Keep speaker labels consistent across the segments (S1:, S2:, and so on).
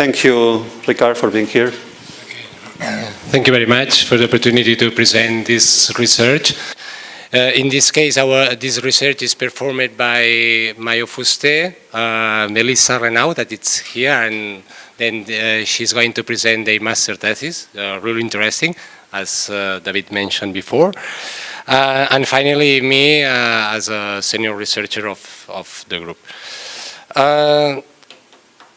S1: Thank you, Ricard, for being here.
S2: Thank you very much for the opportunity to present this research. Uh, in this case, our, this research is performed by Mayo Fuster, uh, Melissa Renaud, it's here, and then uh, she's going to present a master thesis, uh, really interesting, as uh, David mentioned before. Uh, and finally, me as a senior researcher of, of the group.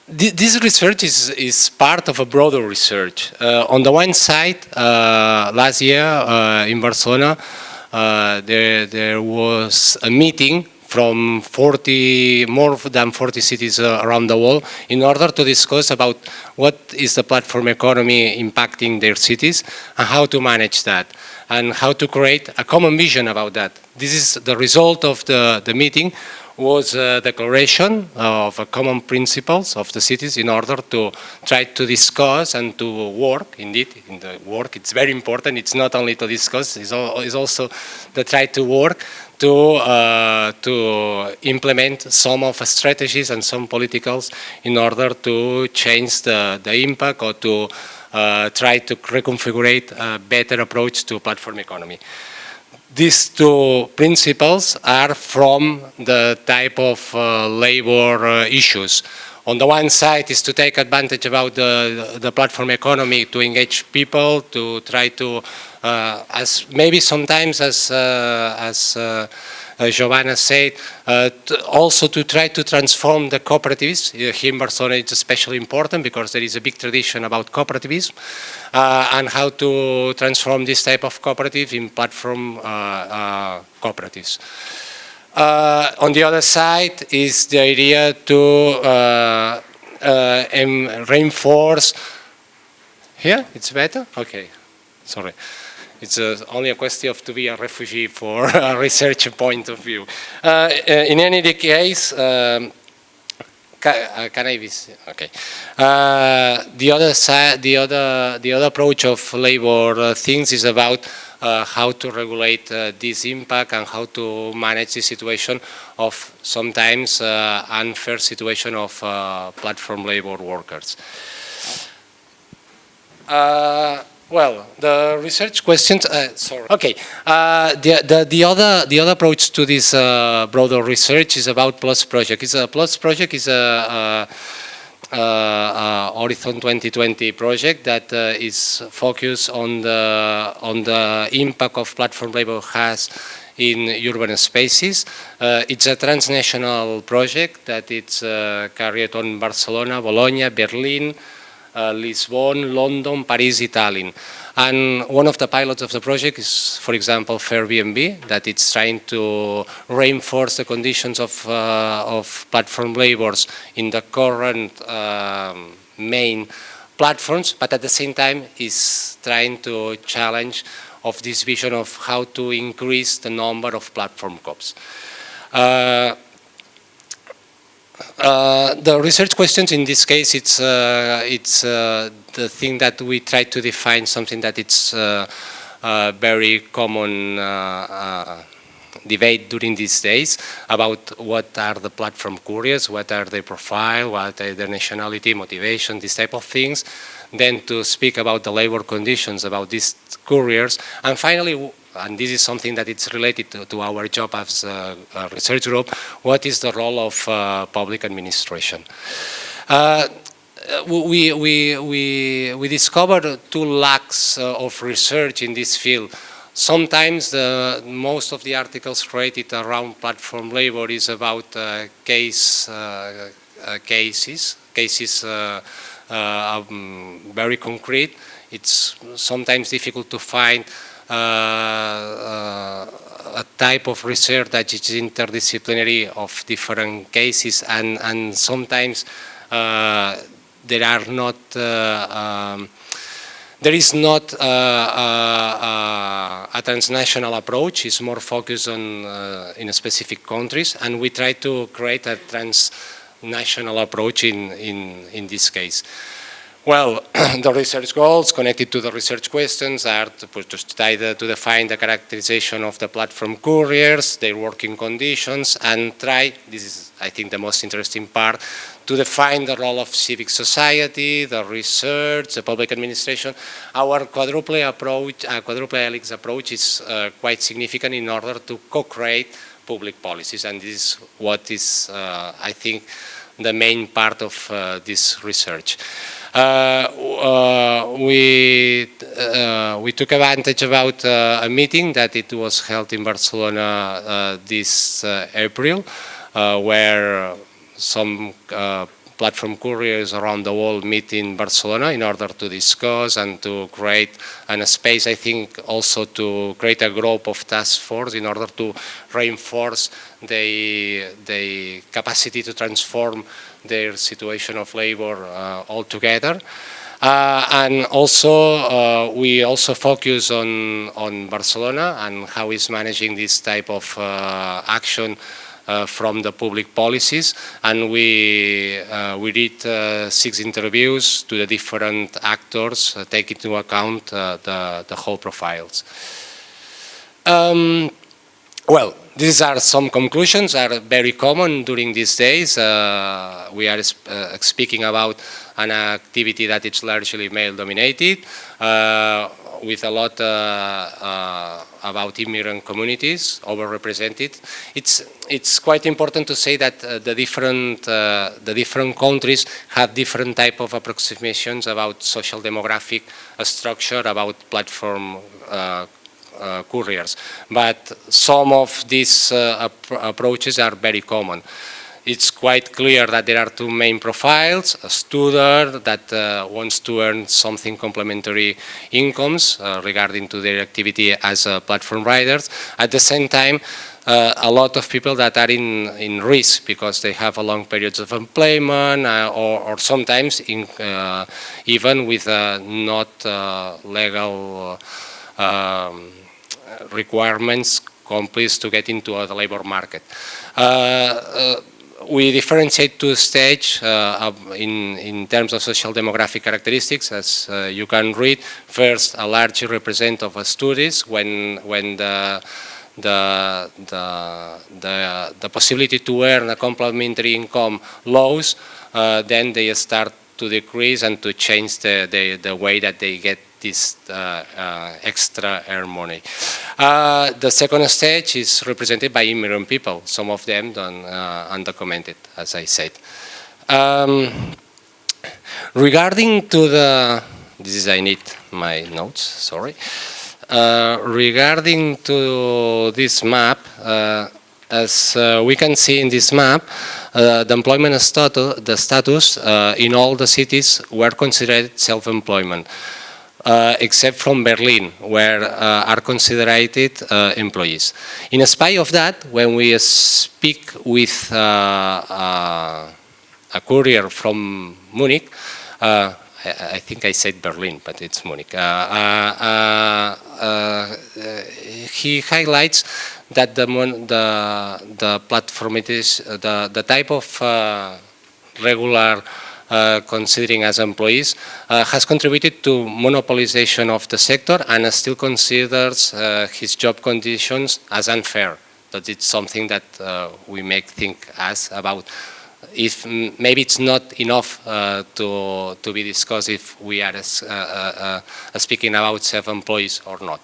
S2: This research is, is part of a broader research. on the one side, last year in Barcelona, uh, there, there was a meeting from 40, more than 40 cities uh, around the world in order to discuss about what is the platform economy impacting their cities and how to manage that and how to create a common vision about that. This is the result of the, the meeting was a declaration of common principles of the cities in order to try to discuss and to work, indeed, in the work, it's very important, it's not only to discuss, it's, also to try to work to, uh, to implement some of the strategies and some politicals in order to change the, the impact or to uh, try to reconfigure a better approach to platform economy these two principles are from the type of uh, labor uh, issues. On the one side is to take advantage about the, the platform economy to engage people, to try to, uh, as maybe sometimes as, uh, as uh, Giovanna said, uh, to also to try to transform the cooperatives. Here in Barcelona it's especially important because there is a big tradition about cooperativism uh, and how to transform this type of cooperative in platform cooperatives. Uh, on the other side is the idea to uh, uh, reinforce, here it's better? Okay, sorry. It's uh, only a question of to be a refugee for a research point of view. Uh, uh in any case, um, can I okay. Uh, the other side, the other, the other approach of labor uh, things is about how to regulate this impact and how to manage the situation of sometimes unfair situation of platform labor workers. Well, the research questions. Uh, sorry. Okay. Uh, the, the the other the other approach to this uh, broader research is about Plus Project. It's a Plus Project is a, a, a Horizon 2020 project that uh, is focused on the on the impact of platform labor has in urban spaces. Uh, it's a transnational project that it's uh, carried on Barcelona, Bologna, Berlin, Lisbon, London, Paris, Tallinn. And one of the pilots of the project is, for example, Fairbnb, that it's trying to reinforce the conditions of, uh, of platform labors in the current um, main platforms, but at the same time is trying to challenge of this vision of how to increase the number of platform cops. Uh, uh, the research questions in this case, it's uh, it's uh, the thing that we try to define something that it's uh, uh, very common debate during these days about what are the platform couriers, what are their profile, what are their nationality, motivation, these type of things. Then to speak about the labor conditions, about these couriers, and finally and this is something that is related to, to our job as a, a, research group, what is the role of uh, public administration? Uh, we, we, we, we discovered two lacks uh, of research in this field. Sometimes the, most of the articles created around platform labor is about uh, case uh, cases, cases um, very concrete. It's sometimes difficult to find a type of research that is interdisciplinary of different cases and, and sometimes uh, there are not um, there is not uh, uh, a transnational approach, it's more focused on uh, in specific countries and we try to create a transnational approach in, in, in this case. Well, the research goals connected to the research questions are to, to, study to define the characterization of the platform couriers, their working conditions, and try, this is I think the most interesting part, to define the role of civic society, the research, the public administration. Our quadruple approach, uh, quadruple helix approach is uh, quite significant in order to co-create public policies, and this is what is, uh, I think, the main part of uh, this research. Uh, uh, we uh, we took advantage about uh, a meeting that it was held in Barcelona this April, where some platform couriers around the world meet in Barcelona in order to discuss and to create an, a space, I think, also to create a group of task force in order to reinforce the, the capacity to transform their situation of labor uh, altogether. Uh, and also, uh, we also focus on, on Barcelona and how it's managing this type of uh, action from the public policies. And we, uh, we did uh, six interviews to the different actors, uh, taking into account uh, the, the whole profiles. Um, well, these are some conclusions are very common during these days. Uh, we are sp- uh, speaking about an activity that is largely male dominated, uh, with a lot uh, uh, about immigrant communities overrepresented. It's, it's quite important to say that uh, the, different, the different countries have different type of approximations about social demographic structure, about platform uh, couriers. But some of these uh, ap- approaches are very common. It's quite clear that there are two main profiles, a student that uh, wants to earn something complementary incomes uh, regarding to their activity as uh, platform riders. At the same time, uh, a lot of people that are in, in risk because they have a long periods of employment uh, or, or sometimes in, even with not legal um, requirements complete to get into the labor market. Uh, uh, we differentiate two stages uh, in, in terms of social demographic characteristics, as uh, you can read. First, a large represent of studies when, when the, the, the, the, the possibility to earn a complementary income lows, uh, then they start to decrease and to change the, the, the way that they get this uh, uh, extra earn money. Uh, the second stage is represented by immigrant people. Some of them undocumented, as I said. Um, regarding to the, this is I need my notes. Sorry. Uh, regarding to this map, uh, as uh, we can see in this map, the employment status, the status in all the cities were considered self-employment, uh, except from Berlin, where uh, are considered uh, employees. In spite of that, when we speak with uh, uh, a courier from Munich, I, I think I said Berlin, but it's Munich. He highlights that the the the platform it is the the type of regular considering as employees uh, has contributed to monopolization of the sector and still considers uh, his job conditions as unfair. That it's something that uh, we make think as about if maybe it's not enough uh, to to be discussed if we are uh, uh, uh, speaking about self-employees or not.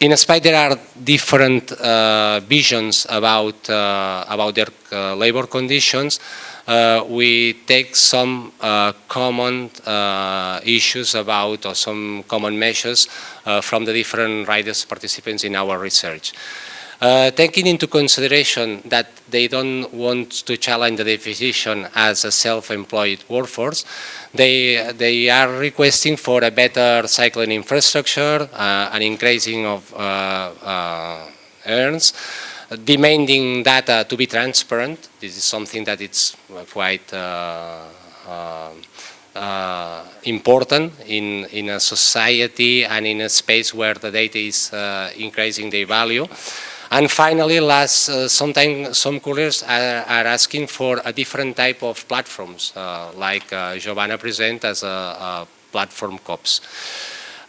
S2: In spite there are different uh, visions about uh, about their uh, labor conditions. Uh, we take some uh, common uh, issues about or some common measures from the different riders participants in our research. Uh, taking into consideration that they don't want to challenge the definition as a self-employed workforce, they, they are requesting for a better cycling infrastructure, uh, an increasing of uh, uh, earns, demanding data to be transparent. This is something that it's quite uh, uh, uh, important in, in a society and in a space where the data is uh, increasing their value. And finally, last, uh, sometimes some couriers are, are, asking for a different type of platforms, uh, like uh, Giovanna present as a, a platform COPS.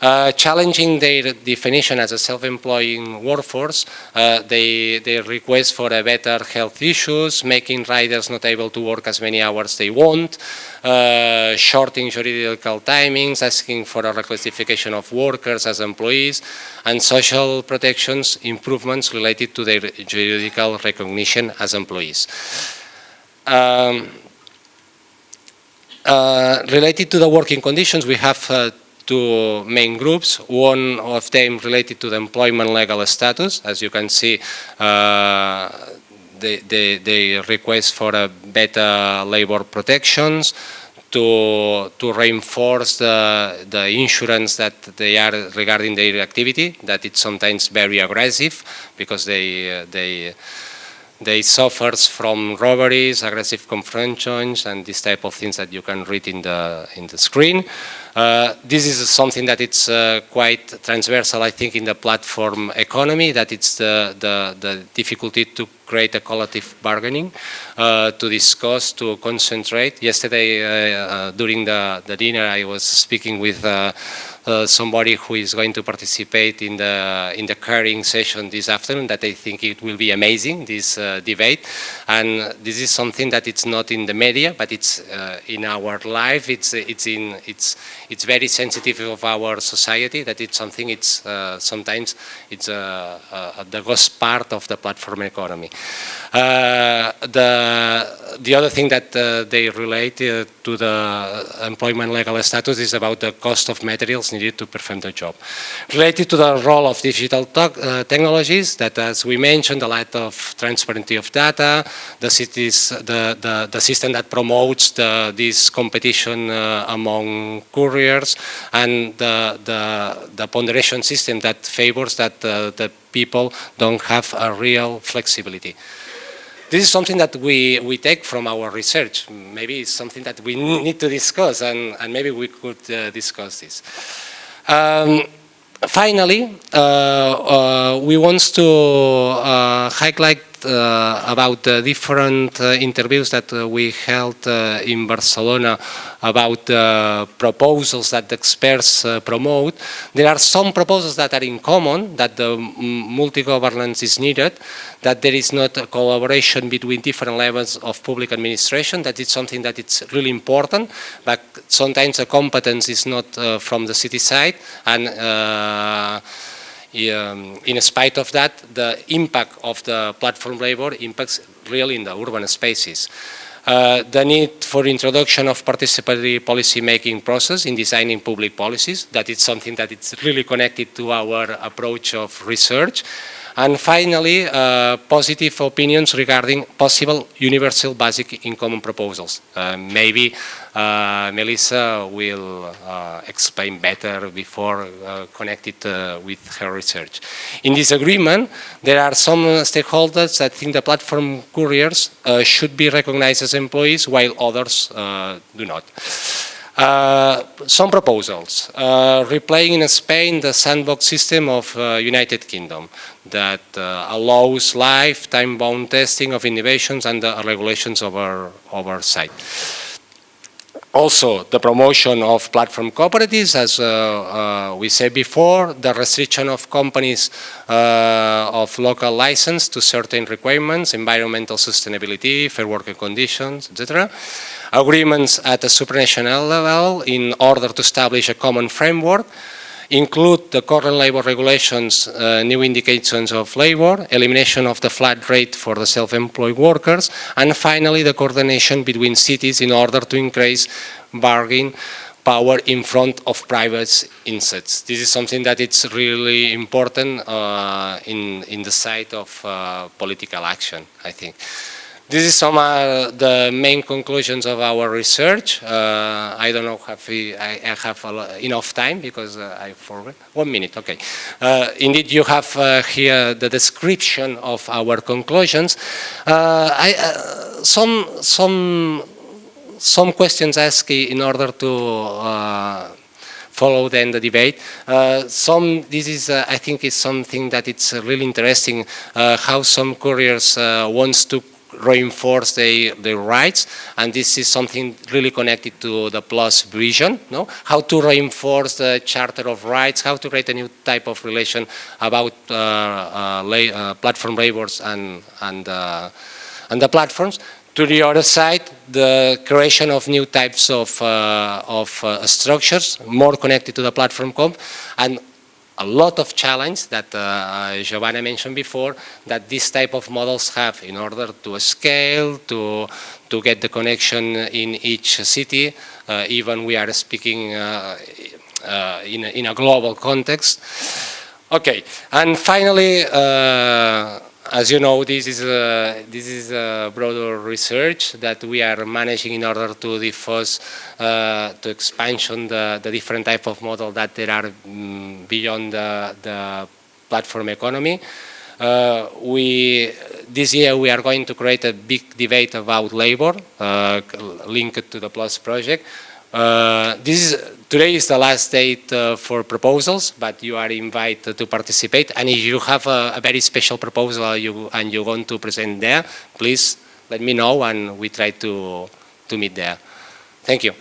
S2: Uh, challenging their definition as a self-employing workforce, uh, they, they request for a better health issues, making riders not able to work as many hours they want, uh, shorting juridical timings, asking for a reclassification of workers as employees, and social protections improvements related to their juridical recognition as employees. Um, uh, related to the working conditions, we have uh, two main groups. One of them related to the employment legal status. As you can see, uh, they, they, they, request for a better labor protections, to, to reinforce the, the insurance that they are regarding their activity, that it's sometimes very aggressive because they, uh, they, they suffers from robberies, aggressive confrontations, and this type of things that you can read in the, in the screen. Uh, this is something that it's uh, quite transversal, I think, in the platform economy, that it's the, the, the difficulty to create a collective bargaining, uh, to discuss, to concentrate. Yesterday, uh, uh, during the, the dinner, I was speaking with uh, somebody who is going to participate in the in the caring session this afternoon that I think it will be amazing this uh, debate. And this is something that it's not in the media but it's uh, in our life. It's it's in it's it's very sensitive of our society that it's something it's uh, sometimes it's the ghost part of the platform economy. The the other thing that they relate to the employment legal status is about the cost of materials needed to perform the job. Related to the role of digital uh, technologies, that as we mentioned, the lack of transparency of data, the, cities, the, the, the system that promotes the, this competition uh, among couriers, and the, the, the, ponderation system that favors that uh, the people don't have a real flexibility. This is something that we, we take from our research. Maybe it's something that we need to discuss and, and maybe we could uh, discuss this. Um, finally, uh, uh, we want to uh, highlight about the different uh, interviews that uh, we held in Barcelona about the proposals that the experts promote. There are some proposals that are in common, that the multi-governance is needed, that there is not a collaboration between different levels of public administration, that it's something that it's really important, but sometimes the competence is not uh, from the city side, and uh, um, in spite of that, the impact of the platform labor impacts really in the urban spaces. Uh, the need for introduction of participatory policy making process in designing public policies, that is something that is really connected to our approach of research. And finally, uh, positive opinions regarding possible universal basic income proposals. Uh, maybe uh, Melissa will uh, explain better before uh, connected uh, with her research. In this agreement, there are some stakeholders that think the platform couriers should be recognized as employees while others do not. Uh, some proposals. Uh, replaying in Spain the sandbox system of uh, United Kingdom that uh, allows live time-bound testing of innovations and the regulations over, over site. Also, the promotion of platform cooperatives, as uh, uh, we said before, the restriction of companies uh, of local license to certain requirements, environmental sustainability, fair working conditions, etc. Agreements at a supranational level in order to establish a common framework include the current labor regulations, uh, new indications of labor, elimination of the flat rate for the self-employed workers, and finally the coordination between cities in order to increase bargaining power in front of private insets. This is something that it's really important uh, in, in the side of uh, political action, I think. This is some of the main conclusions of our research. Uh, I don't know if I, I have enough time because uh, I forgot. One minute, okay. Uh, indeed, you have uh, here the description of our conclusions. Uh, I, uh, some, some, some questions asked in order to follow then the debate. Uh, some, this is, uh, I think, is something that it's uh, really interesting uh, how some couriers uh, wants to reinforce their, their rights. And this is something really connected to the plus vision no? How to reinforce the charter of rights how to create a new type of relation about uh, uh, la uh, platform labors and and uh, and the platforms. To the other side, the creation of new types of, uh, of uh, structures, more connected to the platform comp, and a lot of challenge that uh, Giovanna mentioned before that this type of models have in order to scale, to, to get the connection in each city, uh, even we are speaking uh, uh, in, a, in a global context. Okay, and finally, uh, as you know, this is a, this is a broader research that we are managing in order to diffuse, uh, to expansion the, the different type of model that there are mm, beyond the, the platform economy. Uh, we, this year we are going to create a big debate about labor uh, linked to the PLUS project. Uh, this is, today is the last date uh, for proposals, but you are invited to participate. And if you have a, a very special proposal you, and you want to present there, please let me know and we try to, to meet there. Thank you.